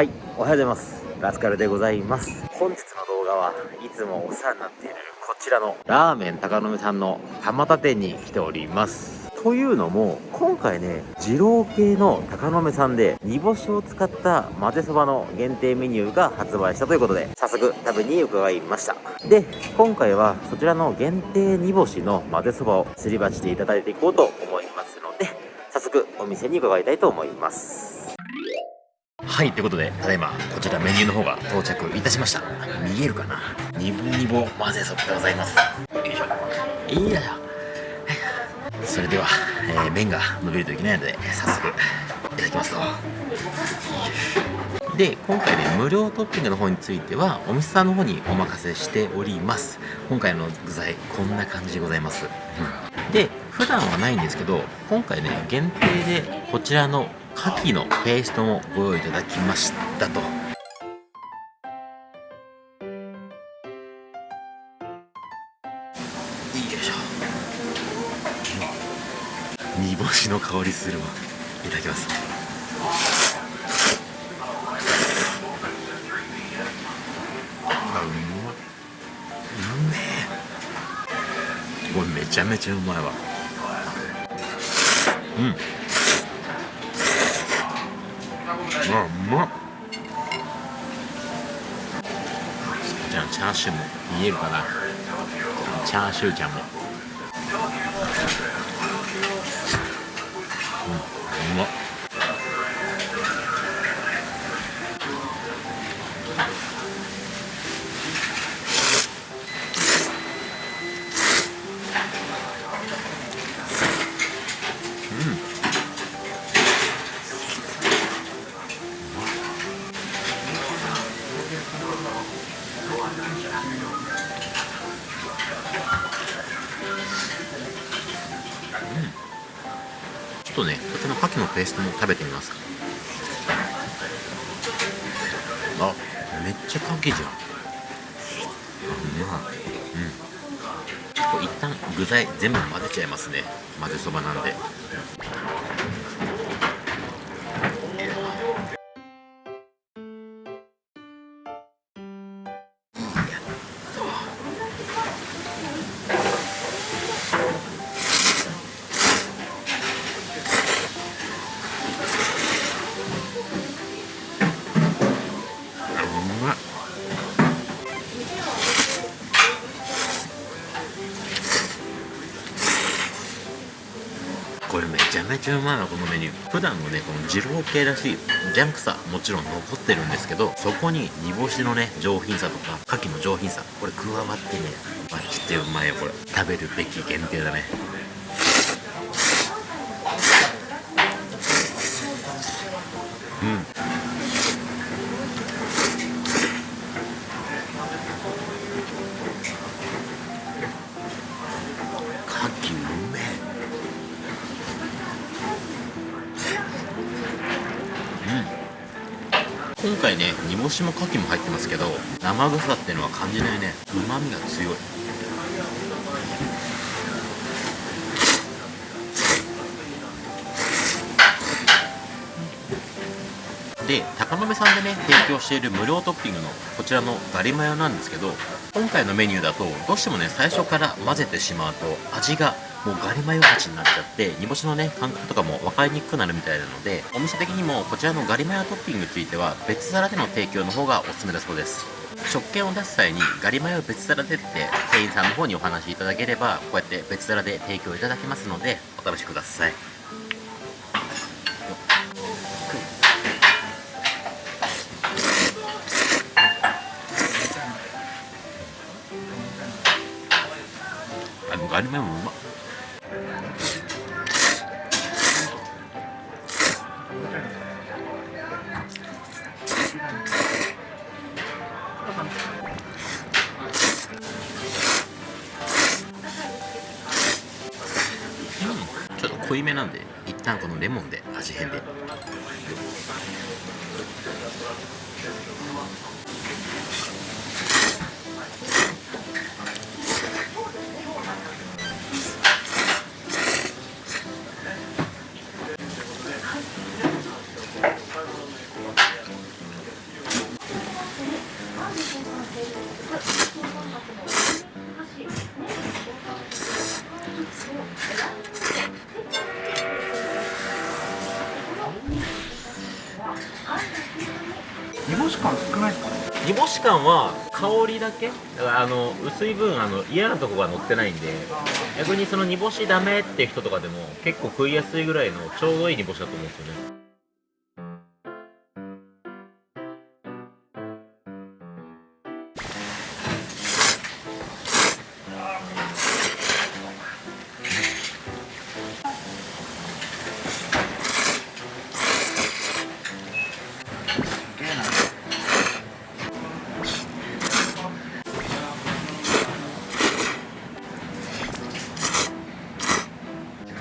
はいおはようございます。ラスカルでございます。本日の動画はいつもお世話になっているこちらのラーメン高野目さんの蒲田店に来ております。というのも今回ね二郎系の高野目さんで煮干しを使った混ぜそばの限定メニューが発売したということで早速食べに伺いました。で今回はそちらの限定煮干しの混ぜそばをすり鉢でいただいていこうと思いますので早速お店に伺いたいと思います。はいということでただいまこちらメニューの方が到着いたしました。見えるかな？ニボニボ混ぜそばでございます。よいしょ。いいや。それでは、えー、麺が伸びるといけないので早速いただきますと。で今回ね無料トッピングの方についてはお店さんの方にお任せしております。今回の具材こんな感じでございます、うん、で普段はないんですけど今回ね限定でこちらの牡蠣のペーストもご用意いただきましたと。煮干しの香りするわ。いただきます。あうまうめえ。これめちゃめちゃうまいわ。うん。あうまっ。こちらのチャーシューも見えるかな。チャーシューちゃんも。ちょっとねこちらの牡蠣のペーストも食べてみますあめっちゃ牡蠣じゃん。うまい。うん。一旦具材全部混ぜちゃいますね。混ぜそばなんで。これめちゃめちゃうまいわこのメニュー。普段のねこの二郎系らしいジャンクさもちろん残ってるんですけどそこに煮干しのね上品さとか牡蠣の上品さこれ加わってねマジでうまいよこれ。食べるべき限定だね。今回ね煮干しも牡蠣も入ってますけど生臭さっていうのは感じないね。うまみが強い。で高野目さんでね提供している無料トッピングのこちらのガリマヨなんですけど今回のメニューだとどうしてもね最初から混ぜてしまうと味がもうガリマヨ味になっちゃって煮干しのね感覚とかも分かりにくくなるみたいなのでお店的にもこちらのガリマヨトッピングについては別皿での提供の方がおすすめだそうです。食券を出す際にガリマヨ別皿でって店員さんの方にお話しいただければこうやって別皿で提供いただけますのでお試しください。リマヨもうまちょっと濃いめなんで一旦このレモンで味変で。もしかんは香りだけ？だからあの薄い分あの嫌なとこが乗ってないんで逆にその煮干しダメっていう人とかでも結構食いやすいぐらいのちょうどいい煮干しだと思うんですよね。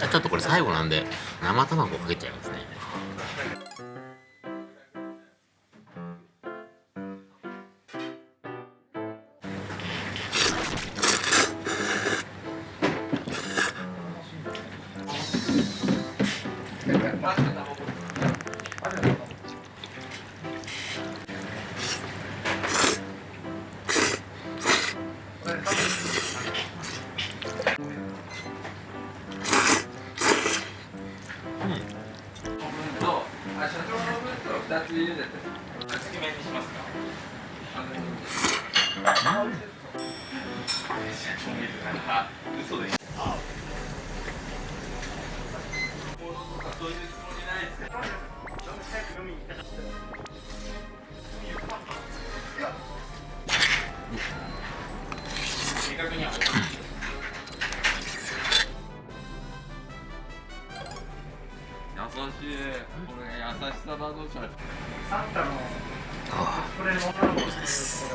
ちょっとこれ最後なんで生卵かけちゃいますね。優優しさだぞそれ。サンタのこれの女の子です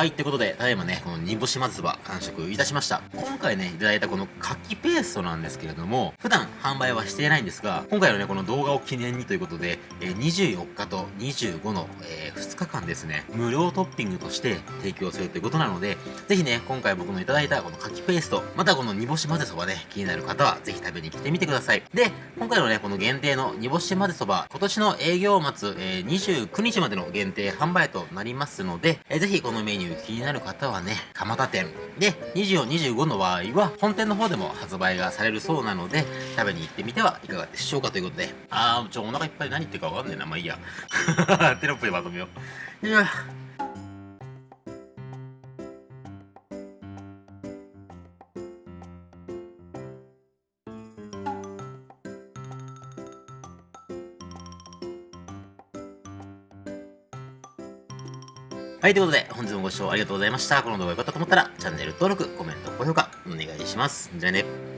はい、ってことで、ただいまね、この煮干しまぜそば完食いたしました。今回ね、いただいたこの牡蠣ペーストなんですけれども、普段販売はしていないんですが、今回のね、この動画を記念にということで、え24日と25の、え2日間ですね、無料トッピングとして提供するということなので、ぜひね、今回僕のいただいたこの牡蠣ペースト、またこの煮干しまぜそばね、気になる方はぜひ食べに来てみてください。で、今回のね、この限定の煮干しまぜそば、今年の営業末、えー29日までの限定販売となりますので、えーぜひこのメニュー気になる方はね、蒲田店。で、24、25の場合は、本店の方でも発売がされるそうなので、食べに行ってみてはいかがでしょうかということで、あー、ちょ、お腹いっぱい何言ってるかわかんねえな。まあいいや。テロップでまとめよう。いやはい、ということで、本日もご視聴ありがとうございました。この動画が良かったと思ったら、チャンネル登録、コメント、高評価、お願いします。じゃあね。